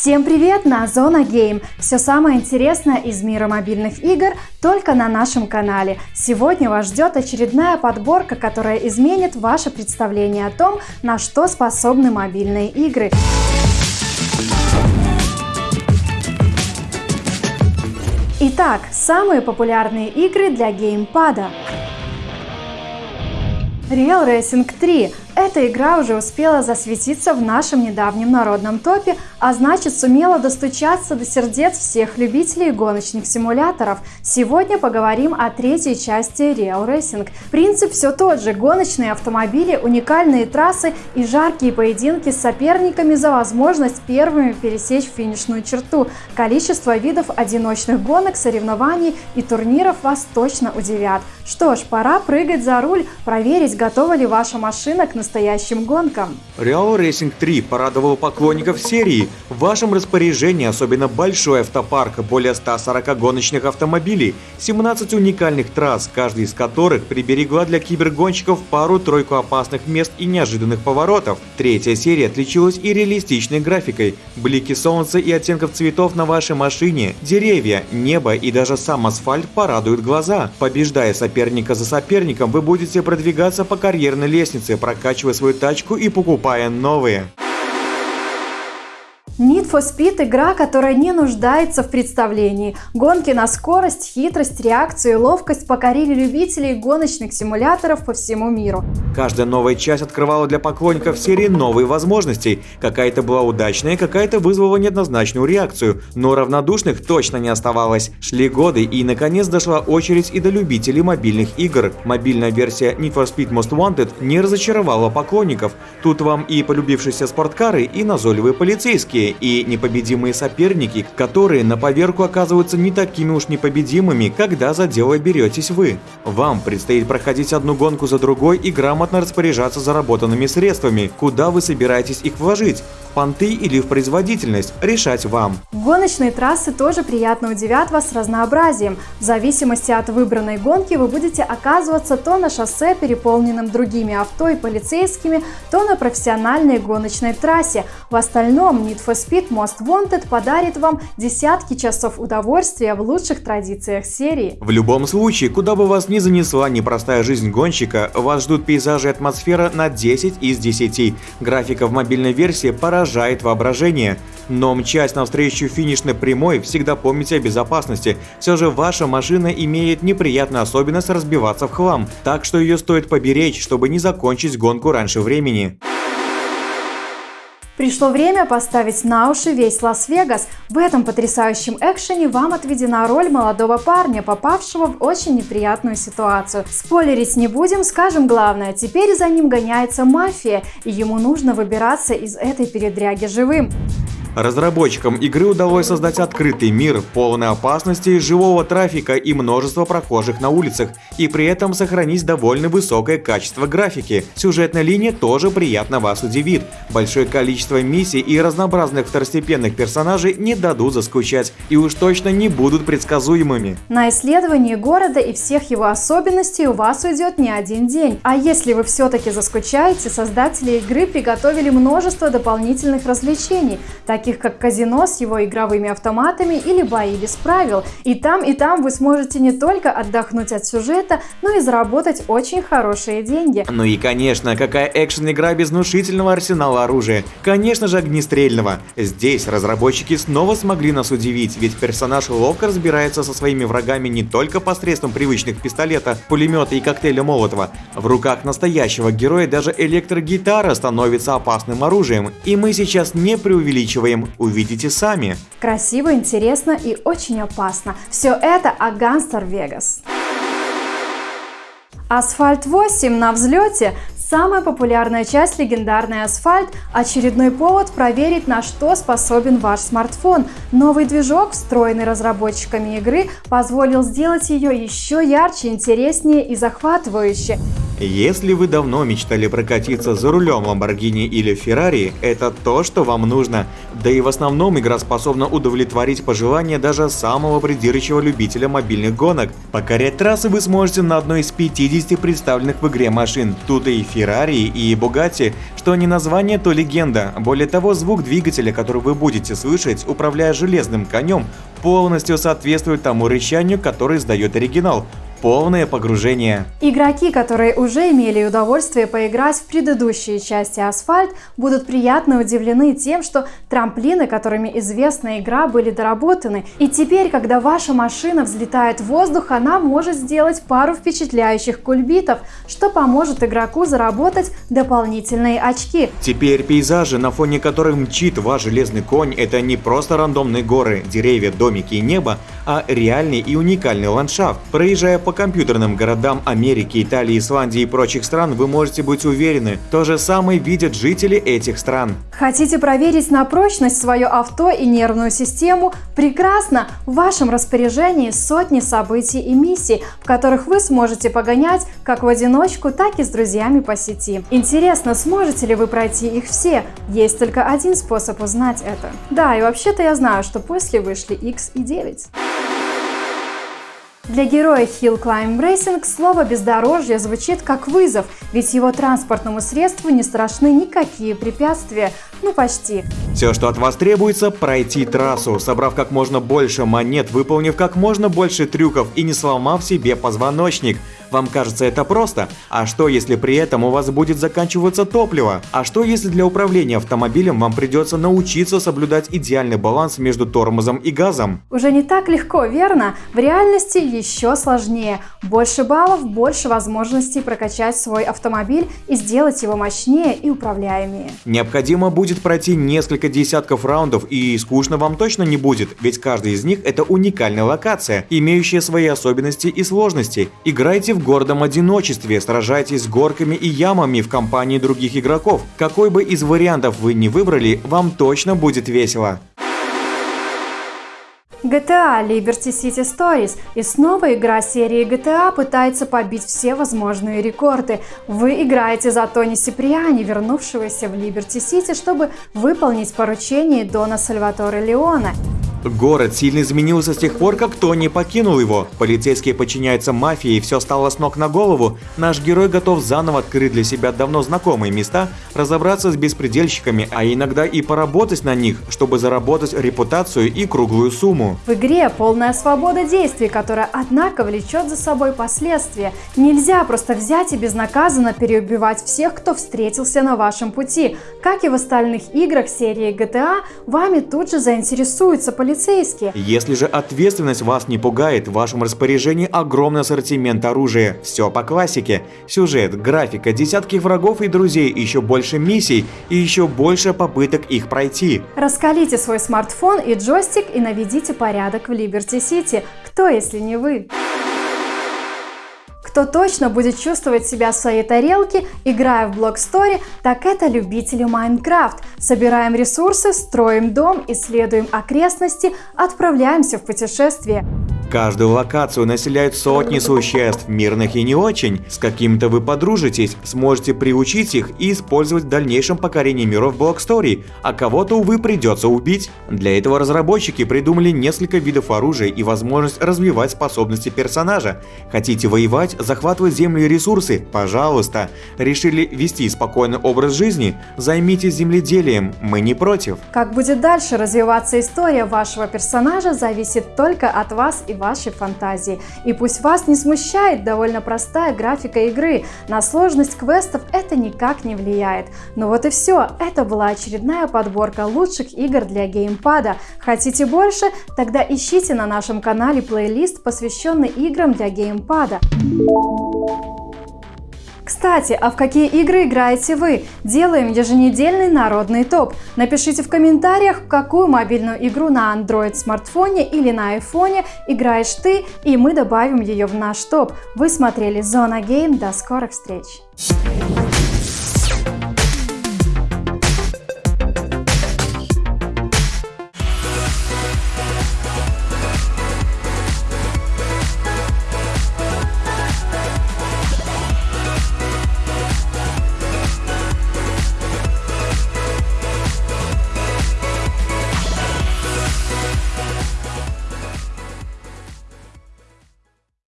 Всем привет на Зона Гейм! Все самое интересное из мира мобильных игр только на нашем канале. Сегодня вас ждет очередная подборка, которая изменит ваше представление о том, на что способны мобильные игры. Итак, самые популярные игры для геймпада. Real Racing 3 эта игра уже успела засветиться в нашем недавнем народном топе, а значит сумела достучаться до сердец всех любителей гоночных симуляторов. Сегодня поговорим о третьей части Real Racing. Принцип все тот же – гоночные автомобили, уникальные трассы и жаркие поединки с соперниками за возможность первыми пересечь финишную черту. Количество видов одиночных гонок, соревнований и турниров вас точно удивят. Что ж, пора прыгать за руль, проверить, готова ли ваша машина к настоящим гонкам. Real Racing 3 порадовал поклонников серии. В вашем распоряжении особенно большой автопарк, более 140 гоночных автомобилей, 17 уникальных трасс, каждый из которых приберегла для кибергонщиков пару-тройку опасных мест и неожиданных поворотов. Третья серия отличилась и реалистичной графикой. Блики солнца и оттенков цветов на вашей машине, деревья, небо и даже сам асфальт порадуют глаза. Побеждая соперника за соперником, вы будете продвигаться по карьерной лестнице, прокачивая прокачивая свою тачку и покупая новые. Need for Speed – игра, которая не нуждается в представлении. Гонки на скорость, хитрость, реакцию и ловкость покорили любителей гоночных симуляторов по всему миру. Каждая новая часть открывала для поклонников серии новые возможности. Какая-то была удачная, какая-то вызвала неоднозначную реакцию. Но равнодушных точно не оставалось. Шли годы и наконец дошла очередь и до любителей мобильных игр. Мобильная версия Need for Speed Most Wanted не разочаровала поклонников. Тут вам и полюбившиеся спорткары, и назойливые полицейские и непобедимые соперники, которые на поверку оказываются не такими уж непобедимыми, когда за дело беретесь вы. Вам предстоит проходить одну гонку за другой и грамотно распоряжаться заработанными средствами, куда вы собираетесь их вложить понты или в производительность, решать вам. Гоночные трассы тоже приятно удивят вас разнообразием. В зависимости от выбранной гонки вы будете оказываться то на шоссе, переполненном другими авто и полицейскими, то на профессиональной гоночной трассе. В остальном Need for Speed Most Wanted подарит вам десятки часов удовольствия в лучших традициях серии. В любом случае, куда бы вас ни занесла непростая жизнь гонщика, вас ждут пейзажи и атмосфера на 10 из 10. Графика в мобильной версии поражает воображение. Но мчась навстречу финишной прямой, всегда помните о безопасности. Все же ваша машина имеет неприятную особенность разбиваться в хлам, так что ее стоит поберечь, чтобы не закончить гонку раньше времени. Пришло время поставить на уши весь Лас-Вегас. В этом потрясающем экшене вам отведена роль молодого парня, попавшего в очень неприятную ситуацию. Спойлерить не будем, скажем главное. Теперь за ним гоняется мафия, и ему нужно выбираться из этой передряги живым. Разработчикам игры удалось создать открытый мир, полный опасности, живого трафика и множество прохожих на улицах, и при этом сохранить довольно высокое качество графики. Сюжетная линия тоже приятно вас удивит. Большое количество миссий и разнообразных второстепенных персонажей не дадут заскучать и уж точно не будут предсказуемыми. На исследование города и всех его особенностей у вас уйдет не один день. А если вы все-таки заскучаете, создатели игры приготовили множество дополнительных развлечений, таких таких как казино с его игровыми автоматами или бои без правил. И там, и там вы сможете не только отдохнуть от сюжета, но и заработать очень хорошие деньги. Ну и конечно, какая экшен-игра без внушительного арсенала оружия. Конечно же огнестрельного. Здесь разработчики снова смогли нас удивить, ведь персонаж ловко разбирается со своими врагами не только посредством привычных пистолета, пулемета и коктейля Молотова. В руках настоящего героя даже электрогитара становится опасным оружием. И мы сейчас не преувеличиваем будем, увидите сами. Красиво, интересно и очень опасно. Все это о Гангстер Вегас. Асфальт 8 на взлете Самая популярная часть легендарный асфальт – очередной повод проверить, на что способен ваш смартфон. Новый движок, встроенный разработчиками игры, позволил сделать ее еще ярче, интереснее и захватывающе. Если вы давно мечтали прокатиться за рулем Lamborghini или Ferrari, это то, что вам нужно. Да и в основном игра способна удовлетворить пожелания даже самого придирчивого любителя мобильных гонок. Покорять трассы вы сможете на одной из 50 представленных в игре машин. Тут и Ferrari, и Bugatti, что не название, то легенда. Более того, звук двигателя, который вы будете слышать, управляя железным конем, полностью соответствует тому рычанию, который издает оригинал полное погружение. Игроки, которые уже имели удовольствие поиграть в предыдущие части Асфальт, будут приятно удивлены тем, что трамплины, которыми известна игра, были доработаны. И теперь, когда ваша машина взлетает в воздух, она может сделать пару впечатляющих кульбитов, что поможет игроку заработать дополнительные очки. Теперь пейзажи, на фоне которых мчит ваш железный конь, это не просто рандомные горы, деревья, домики и небо, а реальный и уникальный ландшафт. Проезжая по компьютерным городам Америки, Италии, Исландии и прочих стран, вы можете быть уверены, то же самое видят жители этих стран. Хотите проверить на прочность свое авто и нервную систему? Прекрасно! В вашем распоряжении сотни событий и миссий, в которых вы сможете погонять как в одиночку, так и с друзьями по сети. Интересно, сможете ли вы пройти их все? Есть только один способ узнать это. Да, и вообще-то я знаю, что после вышли X и 9. Для героя Hill Climb Racing слово «бездорожье» звучит как вызов, ведь его транспортному средству не страшны никакие препятствия, ну почти. Все, что от вас требуется, пройти трассу, собрав как можно больше монет, выполнив как можно больше трюков и не сломав себе позвоночник. Вам кажется это просто? А что если при этом у вас будет заканчиваться топливо? А что если для управления автомобилем вам придется научиться соблюдать идеальный баланс между тормозом и газом? Уже не так легко, верно? В реальности еще сложнее. Больше баллов, больше возможностей прокачать свой автомобиль и сделать его мощнее и управляемее. Необходимо будет пройти несколько десятков раундов и скучно вам точно не будет, ведь каждый из них это уникальная локация, имеющая свои особенности и сложности. Играйте в гордом одиночестве, сражайтесь с горками и ямами в компании других игроков. Какой бы из вариантов вы не выбрали, вам точно будет весело. GTA Liberty City Stories и снова игра серии GTA пытается побить все возможные рекорды. Вы играете за Тони Сиприани, вернувшегося в Liberty City, чтобы выполнить поручение Дона Сальваторе Леона. Город сильно изменился с тех пор, как Тони покинул его. Полицейские подчиняются мафии, и все стало с ног на голову. Наш герой готов заново открыть для себя давно знакомые места, разобраться с беспредельщиками, а иногда и поработать на них, чтобы заработать репутацию и круглую сумму. В игре полная свобода действий, которая, однако, влечет за собой последствия. Нельзя просто взять и безнаказанно переубивать всех, кто встретился на вашем пути. Как и в остальных играх серии GTA, вами тут же заинтересуются полицейские полицейские. Если же ответственность вас не пугает, в вашем распоряжении огромный ассортимент оружия. Все по классике. Сюжет, графика, десятки врагов и друзей, еще больше миссий и еще больше попыток их пройти. Раскалите свой смартфон и джойстик и наведите порядок в Либерти Сити. Кто, если не вы? Кто точно будет чувствовать себя в своей тарелке, играя в блок-стори, так это любители Майнкрафт. Собираем ресурсы, строим дом, исследуем окрестности, отправляемся в путешествие. Каждую локацию населяют сотни существ, мирных и не очень. С каким-то вы подружитесь, сможете приучить их и использовать в дальнейшем покорении миров Block Story, а кого-то, увы, придется убить. Для этого разработчики придумали несколько видов оружия и возможность развивать способности персонажа. Хотите воевать, захватывать землю и ресурсы? Пожалуйста. Решили вести спокойный образ жизни? Займитесь земледелием, мы не против. Как будет дальше развиваться история вашего персонажа, зависит только от вас и вашей фантазии. И пусть вас не смущает довольно простая графика игры, на сложность квестов это никак не влияет. Ну вот и все, это была очередная подборка лучших игр для геймпада. Хотите больше? Тогда ищите на нашем канале плейлист, посвященный играм для геймпада. Кстати, а в какие игры играете вы? Делаем еженедельный народный топ. Напишите в комментариях, в какую мобильную игру на Android смартфоне или на айфоне играешь ты, и мы добавим ее в наш топ. Вы смотрели Зона Гейм. До скорых встреч!